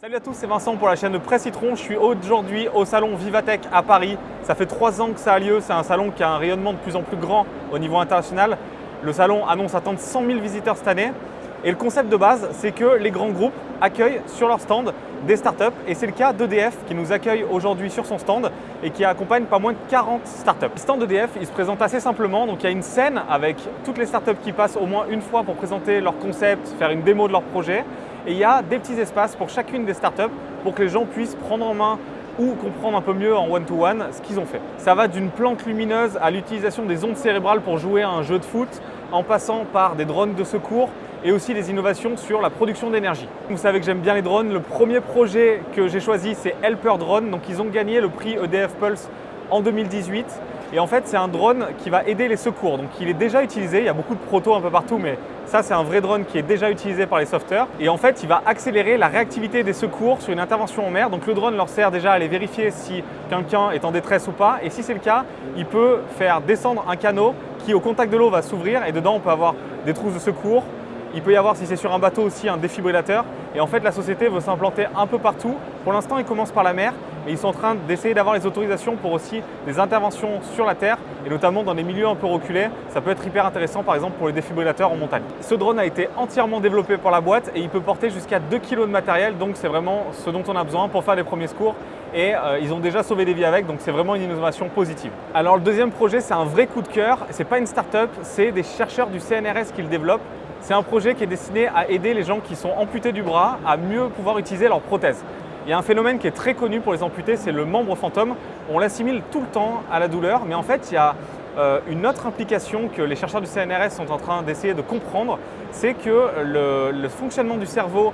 Salut à tous, c'est Vincent pour la chaîne de Presse Citron. Je suis aujourd'hui au salon Vivatech à Paris. Ça fait trois ans que ça a lieu. C'est un salon qui a un rayonnement de plus en plus grand au niveau international. Le salon annonce attendre 100 000 visiteurs cette année. Et le concept de base, c'est que les grands groupes accueillent sur leur stand des startups. Et c'est le cas d'EDF qui nous accueille aujourd'hui sur son stand et qui accompagne pas moins de 40 startups. Le stand d'EDF, il se présente assez simplement. Donc il y a une scène avec toutes les startups qui passent au moins une fois pour présenter leur concept, faire une démo de leur projet. Et il y a des petits espaces pour chacune des startups pour que les gens puissent prendre en main ou comprendre un peu mieux en one-to-one ce qu'ils ont fait. Ça va d'une plante lumineuse à l'utilisation des ondes cérébrales pour jouer à un jeu de foot, en passant par des drones de secours et aussi des innovations sur la production d'énergie. Vous savez que j'aime bien les drones. Le premier projet que j'ai choisi, c'est Helper Drone. Donc ils ont gagné le prix EDF Pulse en 2018. Et en fait, c'est un drone qui va aider les secours. Donc il est déjà utilisé, il y a beaucoup de protos un peu partout, mais ça, c'est un vrai drone qui est déjà utilisé par les sauveteurs. Et en fait, il va accélérer la réactivité des secours sur une intervention en mer. Donc le drone leur sert déjà à aller vérifier si quelqu'un est en détresse ou pas. Et si c'est le cas, il peut faire descendre un canot qui, au contact de l'eau, va s'ouvrir. Et dedans, on peut avoir des trousses de secours, il peut y avoir, si c'est sur un bateau aussi, un défibrillateur. Et en fait, la société veut s'implanter un peu partout. Pour l'instant, ils commencent par la mer, mais ils sont en train d'essayer d'avoir les autorisations pour aussi des interventions sur la terre, et notamment dans des milieux un peu reculés. Ça peut être hyper intéressant, par exemple, pour les défibrillateurs en montagne. Ce drone a été entièrement développé par la boîte et il peut porter jusqu'à 2 kg de matériel, donc c'est vraiment ce dont on a besoin pour faire les premiers secours et euh, ils ont déjà sauvé des vies avec, donc c'est vraiment une innovation positive. Alors le deuxième projet, c'est un vrai coup de cœur. Ce n'est pas une start-up, c'est des chercheurs du CNRS qui le développent. C'est un projet qui est destiné à aider les gens qui sont amputés du bras à mieux pouvoir utiliser leurs prothèses. Il y a un phénomène qui est très connu pour les amputés, c'est le membre fantôme. On l'assimile tout le temps à la douleur, mais en fait, il y a euh, une autre implication que les chercheurs du CNRS sont en train d'essayer de comprendre, c'est que le, fonctionnement du cerveau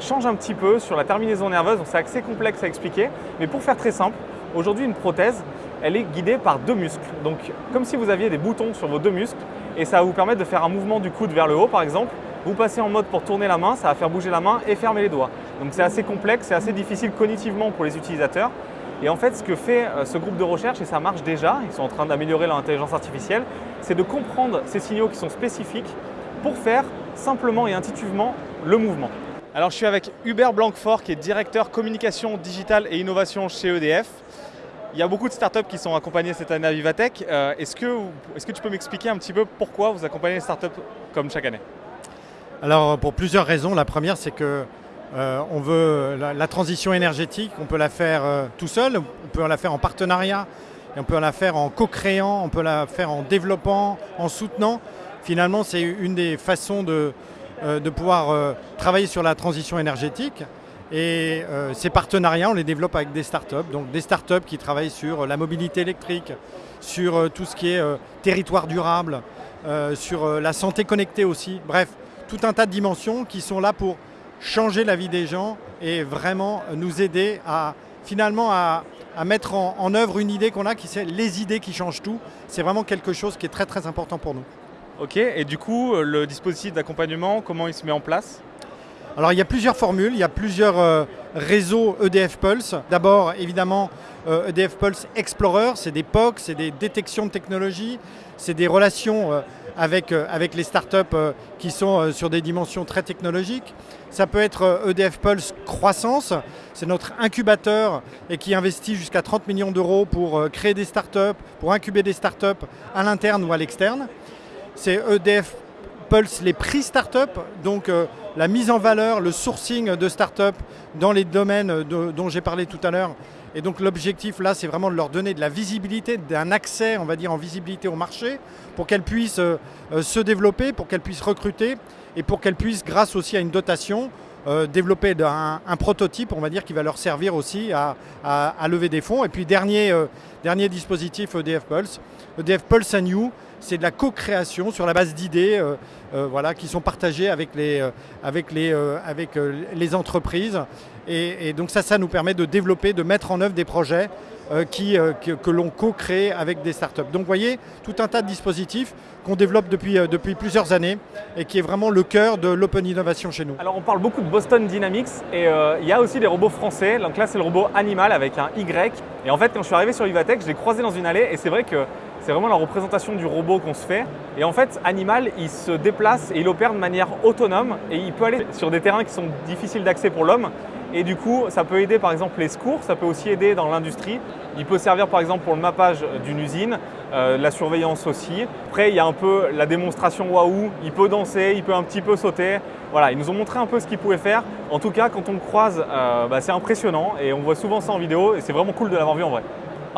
change un petit peu sur la terminaison nerveuse, donc c'est assez complexe à expliquer. Mais pour faire très simple, aujourd'hui une prothèse, elle est guidée par deux muscles. Donc comme si vous aviez des boutons sur vos deux muscles, et ça va vous permettre de faire un mouvement du coude vers le haut par exemple. Vous passez en mode pour tourner la main, ça va faire bouger la main et fermer les doigts. Donc c'est assez complexe, c'est assez difficile cognitivement pour les utilisateurs. Et en fait, ce que fait euh, ce groupe de recherche, et ça marche déjà, ils sont en train d'améliorer leur intelligence artificielle, c'est de comprendre ces signaux qui sont spécifiques pour faire simplement et intuitivement le mouvement. Alors je suis avec Hubert Blanquefort qui est directeur communication digitale et innovation chez EDF. Il y a beaucoup de startups qui sont accompagnées cette année à Vivatech. Euh, est-ce, que, est que tu peux m'expliquer un petit peu pourquoi vous accompagnez les startups comme chaque année? Alors pour plusieurs raisons. La première c'est que euh, on veut la, transition énergétique, on peut la faire euh, tout seul, on peut la faire en partenariat, on peut la faire en co-créant, on peut la faire en développant, en soutenant. Finalement c'est une des façons de, de pouvoir travailler sur la transition énergétique. Et euh, ces partenariats, on les développe avec des startups, donc des startups qui travaillent sur la mobilité électrique, sur euh, tout ce qui est euh, territoire durable, sur la santé connectée aussi. Bref, tout un tas de dimensions qui sont là pour changer la vie des gens et vraiment nous aider à finalement à, mettre en, en, œuvre une idée qu'on a, qui c'est les idées qui changent tout. C'est vraiment quelque chose qui est très très important pour nous. Ok, et du coup, le dispositif d'accompagnement, comment il se met en place? Alors il y a plusieurs formules, il y a plusieurs euh, réseaux EDF Pulse. D'abord évidemment EDF euh, e Pulse Explorer, c'est des POC, c'est des détections de technologie, c'est des relations euh, avec, avec les startups qui sont sur des dimensions très technologiques. Ça peut être EDF e Pulse Croissance, c'est notre incubateur et qui investit jusqu'à 30 millions d'euros pour créer des startups, pour incuber des startups à l'interne ou à l'externe. C'est EDF Pulse les prix startup, donc euh, la mise en valeur, le sourcing de startup dans les domaines dont j'ai parlé tout à l'heure. Et donc l'objectif là, c'est vraiment de leur donner de la visibilité, d'un accès, on va dire, en visibilité au marché, pour qu'elles puissent euh, se développer, pour qu'elles puissent recruter, et pour qu'elles puissent, grâce aussi à une dotation, développer un, prototype, on va dire, qui va leur servir aussi à, lever des fonds. Et puis dernier, dernier dispositif EDF Pulse, EDF Pulse and c'est de la co-création sur la base d'idées euh, euh, voilà, qui sont partagées euh, avec les entreprises. Et, donc ça, ça nous permet de développer, de mettre en œuvre des projets qui, que, l'on co-crée avec des startups. Donc vous voyez, tout un tas de dispositifs qu'on développe depuis, depuis plusieurs années et qui est vraiment le cœur de l'open innovation chez nous. Alors on parle beaucoup de Boston Dynamics et il y a aussi des robots français. Donc là c'est le robot Animal avec un Y. Et en fait quand je suis arrivé sur Vivatech, je l'ai croisé dans une allée et c'est vrai que c'est vraiment la représentation du robot qu'on se fait. Et en fait, Animal, il se déplace et il opère de manière autonome et il peut aller sur des terrains qui sont difficiles d'accès pour l'homme. Et du coup, ça peut aider par exemple les secours, ça peut aussi aider dans l'industrie. Il peut servir par exemple pour le mappage d'une usine, euh, la surveillance aussi. Après, il y a un peu la démonstration waouh, il peut danser, il peut un petit peu sauter. Voilà, ils nous ont montré un peu ce qu'il pouvait faire. En tout cas, quand on le croise, euh, bah, c'est impressionnant et on voit souvent ça en vidéo et c'est vraiment cool de l'avoir vu en vrai.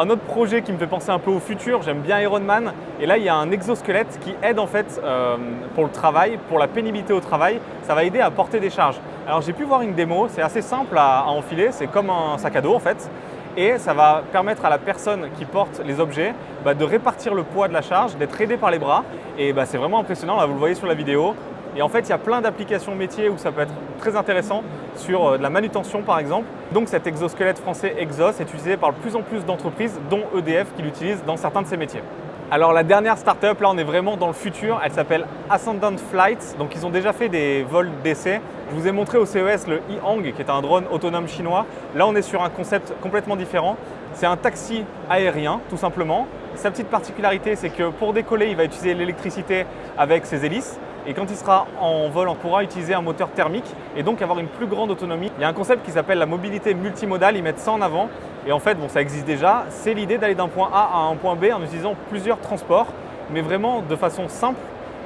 Un autre projet qui me fait penser un peu au futur, j'aime bien Ironman. Et là, il y a un exosquelette qui aide en fait euh, pour le travail, pour la pénibilité au travail. Ça va aider à porter des charges. Alors j'ai pu voir une démo, c'est assez simple à, enfiler, c'est comme un sac à dos en fait. Et ça va permettre à la personne qui porte les objets bah, de répartir le poids de la charge, d'être aidé par les bras. Et bah, c'est vraiment impressionnant, là vous le voyez sur la vidéo. Et en fait, il y a plein d'applications métiers où ça peut être très intéressant sur euh, de la manutention par exemple. Donc cet exosquelette français Exos est utilisé par de plus en plus d'entreprises, dont EDF qui l'utilise dans certains de ses métiers. Alors la dernière startup, là on est vraiment dans le futur, elle s'appelle Ascendant Flights. Donc ils ont déjà fait des vols d'essai. Je vous ai montré au CES le E-Hang qui est un drone autonome chinois. Là on est sur un concept complètement différent. C'est un taxi aérien tout simplement. Sa petite particularité c'est que pour décoller il va utiliser l'électricité avec ses hélices et quand il sera en vol, on pourra utiliser un moteur thermique et donc avoir une plus grande autonomie. Il y a un concept qui s'appelle la mobilité multimodale, ils mettent ça en avant. Et en fait, bon, ça existe déjà, c'est l'idée d'aller d'un point A à un point B en utilisant plusieurs transports, mais vraiment de façon simple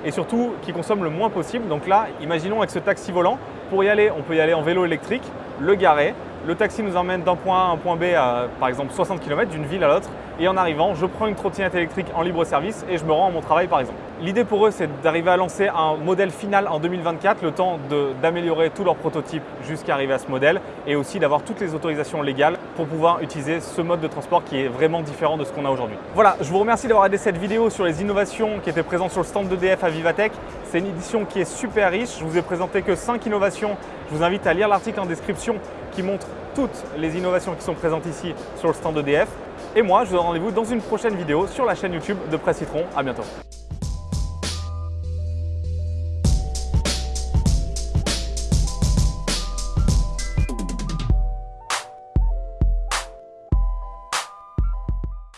et surtout qui consomme le moins possible. Donc là, imaginons avec ce taxi volant, pour y aller, on peut y aller en vélo électrique, le garer, le taxi nous emmène d'un point A à un point B à par exemple 60 km d'une ville à l'autre et en arrivant, je prends une trottinette électrique en libre service et je me rends à mon travail par exemple. L'idée pour eux, c'est d'arriver à lancer un modèle final en 2024, le temps d'améliorer tous leurs prototypes jusqu'à arriver à ce modèle et aussi d'avoir toutes les autorisations légales pour pouvoir utiliser ce mode de transport qui est vraiment différent de ce qu'on a aujourd'hui. Voilà, je vous remercie d'avoir regardé cette vidéo sur les innovations qui étaient présentes sur le stand d'EDF à Vivatech. C'est une édition qui est super riche, je vous ai présenté que 5 innovations. Je vous invite à lire l'article en description qui montre toutes les innovations qui sont présentes ici sur le stand EDF. Et moi, je vous donne rendez-vous dans une prochaine vidéo sur la chaîne YouTube de Presse Citron. À bientôt.